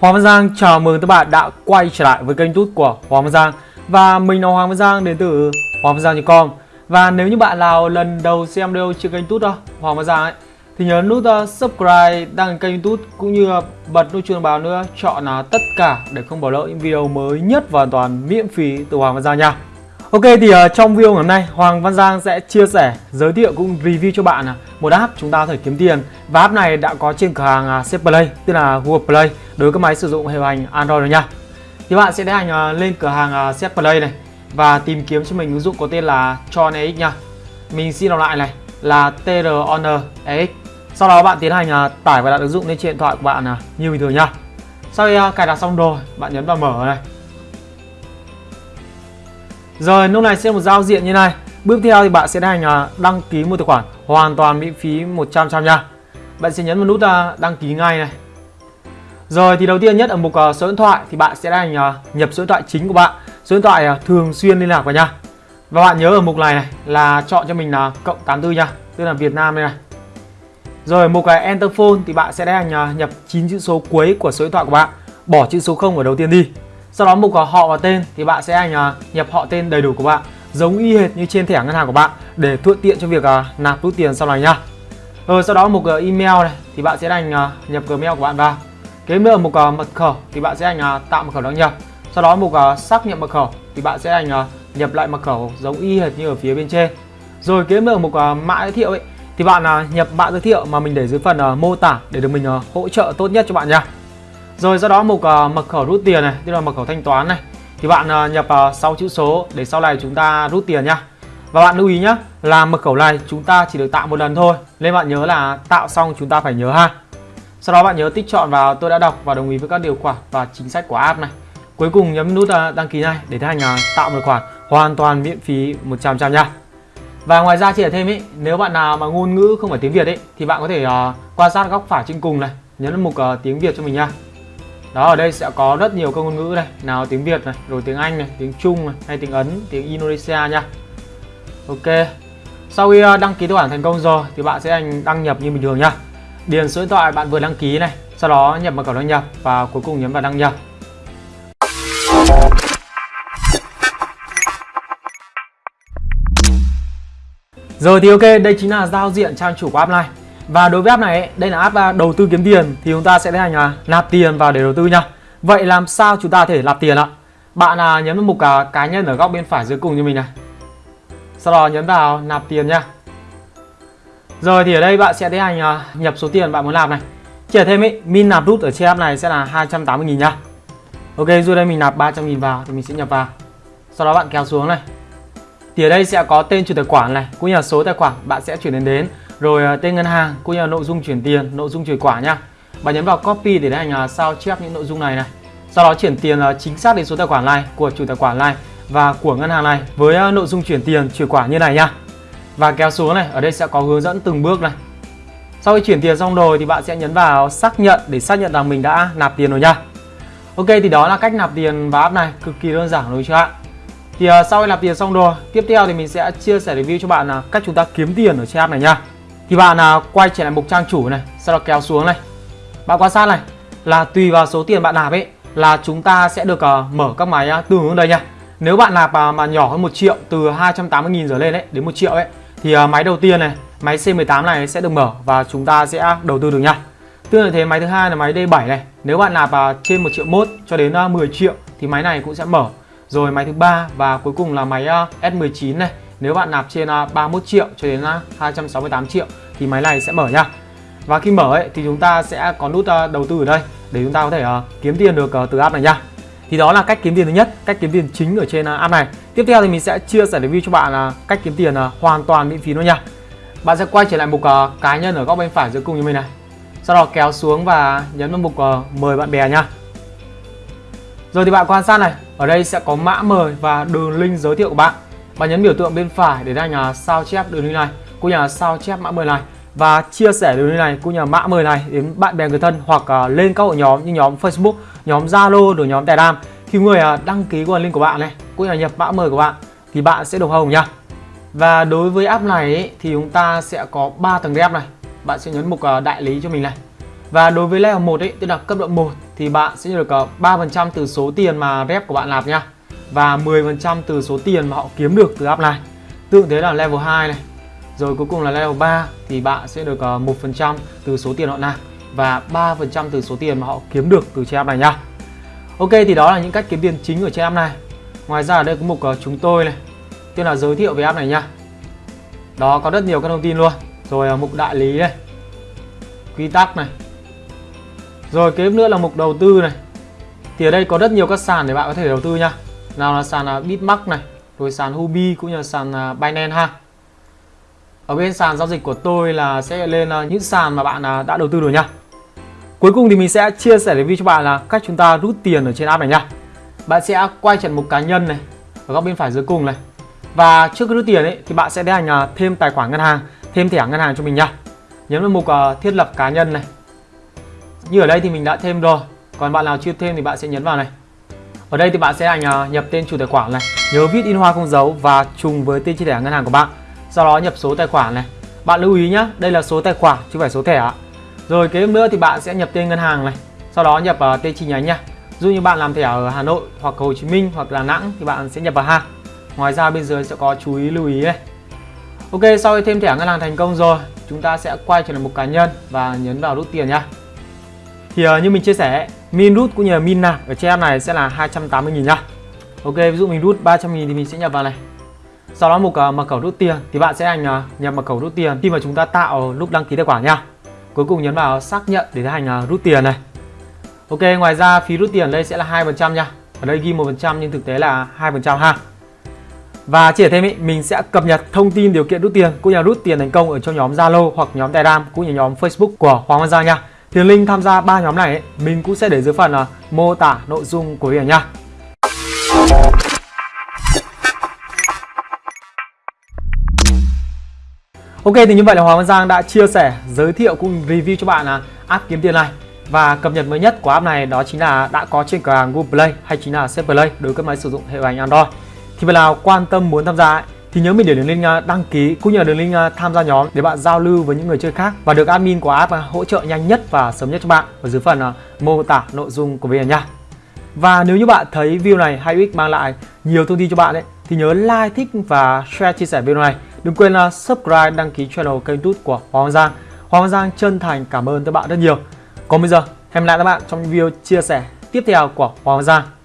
Hoàng Văn Giang chào mừng các bạn đã quay trở lại với kênh YouTube của Hoàng Văn Giang. Và mình là Hoàng Văn Giang đến từ Hoàng Văn Giang.com Và nếu như bạn nào lần đầu xem video trên kênh YouTube đó, Hoàng Văn Giang ấy Thì nhớ nút uh, subscribe, đăng kênh YouTube cũng như bật nút chuông báo nữa Chọn là tất cả để không bỏ lỡ những video mới nhất và hoàn toàn miễn phí từ Hoàng Văn Giang nha. Ok thì uh, trong video ngày hôm nay Hoàng Văn Giang sẽ chia sẻ, giới thiệu cũng review cho bạn uh, một app chúng ta có thể kiếm tiền. Và app này đã có trên cửa hàng uh, Play, tức là Google Play đối với các máy sử dụng hệ hành Android rồi nha. Thì bạn sẽ tiến hành uh, lên cửa hàng uh, Play này và tìm kiếm cho mình ứng dụng có tên là Tron EX nha. Mình xin đọc lại này là TRON EX Sau đó bạn tiến hành uh, tải và đặt ứng dụng lên trên điện thoại của bạn uh, như bình thường nha. Sau khi uh, cài đặt xong rồi, bạn nhấn vào mở này rồi, lúc này sẽ một giao diện như này. Bước theo thì bạn sẽ hành à, đăng ký một tài khoản hoàn toàn miễn phí 100% nha. Bạn sẽ nhấn vào nút à, đăng ký ngay này. Rồi, thì đầu tiên nhất ở mục à, số điện thoại thì bạn sẽ hành nhập số điện thoại chính của bạn. Số điện thoại thường xuyên liên lạc vào nha. Và bạn nhớ ở mục này này là chọn cho mình là cộng 84 nha, Tức là Việt Nam đây này. Rồi, mục Enter Phone thì bạn sẽ hành nhập 9 chữ số cuối của số điện thoại của bạn. Bỏ chữ số 0 ở đầu tiên đi sau đó mục họ và tên thì bạn sẽ hành nhập họ tên đầy đủ của bạn, giống y hệt như trên thẻ ngân hàng của bạn, để thuận tiện cho việc à, nạp rút tiền sau này nha. Rồi ờ, sau đó mục à, email này thì bạn sẽ hành à, nhập gmail của bạn vào. Kế nữa mục mật khẩu thì bạn sẽ hành tạo mật khẩu đăng nhập. Sau đó mục xác nhận mật khẩu thì bạn sẽ hành nhập lại mật khẩu giống y hệt như ở phía bên trên. Rồi kế nữa mục mã giới thiệu ấy thì bạn nhập mã giới thiệu mà mình để dưới phần mô tả để được mình hỗ trợ tốt nhất cho bạn nha. Rồi sau đó mục uh, mật khẩu rút tiền này, tức là mật khẩu thanh toán này thì bạn uh, nhập uh, 6 chữ số để sau này chúng ta rút tiền nhá. Và bạn lưu ý nhá, là mật khẩu này chúng ta chỉ được tạo một lần thôi. Nên bạn nhớ là tạo xong chúng ta phải nhớ ha. Sau đó bạn nhớ tích chọn vào tôi đã đọc và đồng ý với các điều khoản và chính sách của app này. Cuối cùng nhấn nút uh, đăng ký này để tiến hành uh, tạo một khoản hoàn toàn miễn phí 100% nha. Và ngoài ra chỉ là thêm ý, nếu bạn nào mà ngôn ngữ không phải tiếng Việt ấy thì bạn có thể uh, quan sát góc phải trên cùng này, nhấn mục uh, tiếng Việt cho mình nha. Đó ở đây sẽ có rất nhiều các ngôn ngữ này Nào tiếng Việt này, rồi tiếng Anh này, tiếng Trung này, hay tiếng Ấn, tiếng Indonesia nha. Ok. Sau khi ờ, đăng ký tài khoản thành công rồi thì bạn sẽ anh đăng nhập như bình thường nha. Điền số điện thoại bạn vừa đăng ký này Sau đó nhập mật khẩu đăng nhập và cuối cùng nhấn vào đăng nhập. Rồi thì ok, đây chính là giao diện trang chủ của app này và đối với app này, đây là app à, đầu tư kiếm tiền thì chúng ta sẽ tiến hành à, nạp tiền vào để đầu tư nha. Vậy làm sao chúng ta thể nạp tiền ạ? Bạn à, nhấn vào mục à, cá nhân ở góc bên phải dưới cùng như mình này. Sau đó nhấn vào nạp tiền nha. Rồi thì ở đây bạn sẽ tiến hành à, nhập số tiền bạn muốn nạp này. Chỉ thêm ý, min nạp rút ở trên app này sẽ là 280 000 nha. Ok, rồi đây mình nạp 300 000 vào thì mình sẽ nhập vào. Sau đó bạn kéo xuống này. Thì ở đây sẽ có tên chủ tài khoản này, cũng như là số tài khoản bạn sẽ chuyển đến đến rồi à, tên ngân hàng cũng như là nội dung chuyển tiền nội dung chuyển quả nha. bạn nhấn vào copy để hành à, sao chép những nội dung này này. Sau đó chuyển tiền à, chính xác đến số tài khoản này của chủ tài khoản này và của ngân hàng này với nội dung chuyển tiền chuyển quả như này nha và kéo xuống này ở đây sẽ có hướng dẫn từng bước này. Sau khi chuyển tiền xong rồi thì bạn sẽ nhấn vào xác nhận để xác nhận rằng mình đã nạp tiền rồi nha Ok thì đó là cách nạp tiền vào app này cực kỳ đơn giản đối chưa ạ? Thì uh, sau khi nạp tiền xong rồi tiếp theo thì mình sẽ chia sẻ review cho bạn là cách chúng ta kiếm tiền ở trên app này nha thì bạn à, quay trở lại mục trang chủ này sau đó kéo xuống này. Bạn quan sát này là tùy vào số tiền bạn nạp ấy là chúng ta sẽ được uh, mở các máy à, uh, tương ứng đây nha. Nếu bạn nạp uh, mà nhỏ hơn 1 triệu từ 280.000 trở lên đấy đến 1 triệu ấy thì uh, máy đầu tiên này máy C18 này sẽ được mở và chúng ta sẽ đầu tư được nha. Tương tự thế máy thứ hai là máy D7 này. Nếu bạn nạp uh, trên 1 triệu mốt cho đến uh, 10 triệu thì máy này cũng sẽ mở. Rồi máy thứ ba và cuối cùng là máy S19 này nếu bạn nạp trên à, 31 triệu cho đến à, 268 triệu thì máy này sẽ mở nha. Và khi mở ấy thì chúng ta sẽ có nút à, đầu tư ở đây để chúng ta có thể kiếm tiền được từ app này nha. Thì đó là cách kiếm tiền thứ nhất, cách kiếm tiền chính ở trên app này. Tiếp theo thì mình sẽ chia sẻ review cho bạn là cách kiếm tiền hoàn toàn miễn phí luôn nha. Bạn sẽ quay trở lại mục cá nhân ở góc bên phải dưới cùng như mình này. Sau đó kéo xuống và nhấn vào mục mời bạn bè nha. Rồi thì bạn quan sát này, ở đây sẽ có mã mời và đường link giới thiệu của bạn bạn nhấn biểu tượng bên phải để ra nhà sao chép đường link này cũng nhà sao chép mã mời này và chia sẻ đường link này cũng nhà mã mời này đến bạn bè người thân hoặc uh, lên các hội nhóm như nhóm Facebook, nhóm Zalo, rồi nhóm Telegram khi người uh, đăng ký qua link của bạn này cũng là nhập mã mời của bạn thì bạn sẽ được hồng nha Và đối với app này ấy, thì chúng ta sẽ có 3 tầng rep này. Bạn sẽ nhấn mục uh, đại lý cho mình này. Và đối với level 1 ấy, tức là cấp độ 1 thì bạn sẽ được 3% từ số tiền mà rep của bạn nạp nha và 10% từ số tiền mà họ kiếm được từ app này. Tương thế là level 2 này. Rồi cuối cùng là level 3 thì bạn sẽ được ờ, 1% từ số tiền họ nạp và 3% từ số tiền mà họ kiếm được từ trên app này nha. Ok, thì đó là những cách kiếm tiền chính ở trên app này. Ngoài ra ở đây có mục ờ, chúng tôi này, Tên là giới thiệu về app này nha. Đó, có rất nhiều các thông tin luôn. Rồi ờ, mục đại lý này, Quy tắc này. Rồi kế nữa là mục đầu tư này. Thì ở đây có rất nhiều các sàn để bạn có thể đầu tư nha. Nào là sàn à, Bitmark này Rồi sàn Huobi cũng như là sàn à, Binance ha Ở bên sàn giao dịch của tôi là sẽ lên à, những sàn mà bạn đã đầu tư rồi nha Cuối cùng thì mình sẽ chia sẻ review cho bạn là cách chúng ta rút tiền ở trên app này nha. Bạn sẽ quay trận mục cá nhân này ở góc bên phải dưới cùng này. Và trước khi rút tiền ấy thì bạn sẽ tiến hành thêm tài khoản ngân hàng, thêm thẻ ngân hàng cho mình nha. Nhấn vào mục thiết lập cá nhân này. Như ở đây thì mình đã thêm rồi. Còn bạn nào chưa thêm thì bạn sẽ nhấn vào này. Ở đây thì bạn sẽ hành nhập tên chủ tài khoản này, nhớ viết in hoa không dấu và trùng với tên chi thẻ ngân hàng của bạn. Sau đó nhập số tài khoản này. Bạn lưu ý nhé, đây là số tài khoản chứ không phải số thẻ ạ. Rồi kế nữa thì bạn sẽ nhập tên ngân hàng này, sau đó nhập tên chi nhánh nha. Dù như bạn làm thẻ ở Hà Nội hoặc Hồ Chí Minh hoặc Đà Nẵng thì bạn sẽ nhập vào ha. Ngoài ra bên dưới sẽ có chú ý lưu ý này. Ok, sau khi thêm thẻ ngân hàng thành công rồi, chúng ta sẽ quay trở lại mục cá nhân và nhấn vào rút tiền nhá. Thì uh, như mình chia sẻ, min rút cũng như là min nạp ở trên app này sẽ là 280 000 nhá. Ok, ví dụ mình rút 300 000 thì mình sẽ nhập vào này. Sau đó mục uh, mật khẩu rút tiền thì bạn sẽ hành uh, à, nhập mật khẩu rút tiền khi mà chúng ta tạo lúc đăng ký tài khoản nha. Cuối cùng nhấn vào xác nhận để tiến hành uh, rút tiền này. Ok, ngoài ra phí rút tiền đây sẽ là hai phần trăm nha. Ở đây ghi một phần trăm nhưng thực tế là hai phần trăm ha. Và chỉ thêm ý, mình sẽ cập nhật thông tin điều kiện rút tiền cũng như rút tiền thành công ở trong nhóm Zalo hoặc nhóm Telegram cũng như nhóm Facebook của Hoàng Văn Giang nha. Thì link tham gia ba nhóm này ấy, mình cũng sẽ để dưới phần uh, mô tả nội dung của video nha. Ok thì như vậy là Hoàng Văn Giang đã chia sẻ, giới thiệu cũng review cho bạn là app kiếm tiền này và cập nhật mới nhất của app này đó chính là đã có trên cửa hàng Google Play hay chính là apple Play đối với các máy sử dụng hệ điều hành Android. Thì bạn nào quan tâm muốn tham gia ấy, thì nhớ mình để đường link à, đăng ký cũng như là đường link à, tham gia nhóm để bạn giao lưu với những người chơi khác và được admin của app à, hỗ trợ nhanh nhất và sớm nhất cho bạn ở dưới phần mô tả nội dung của video nha. Và nếu như bạn thấy video này hay ích mang lại nhiều thông tin cho bạn ấy thì nhớ like, thích và share chia sẻ video này Đừng quên là subscribe, đăng ký channel kênh tút của Hoàng Giang. Hoàng Giang chân thành cảm ơn các bạn rất nhiều. Còn bây giờ, hẹn gặp lại các bạn trong video chia sẻ tiếp theo của Hoàng Giang.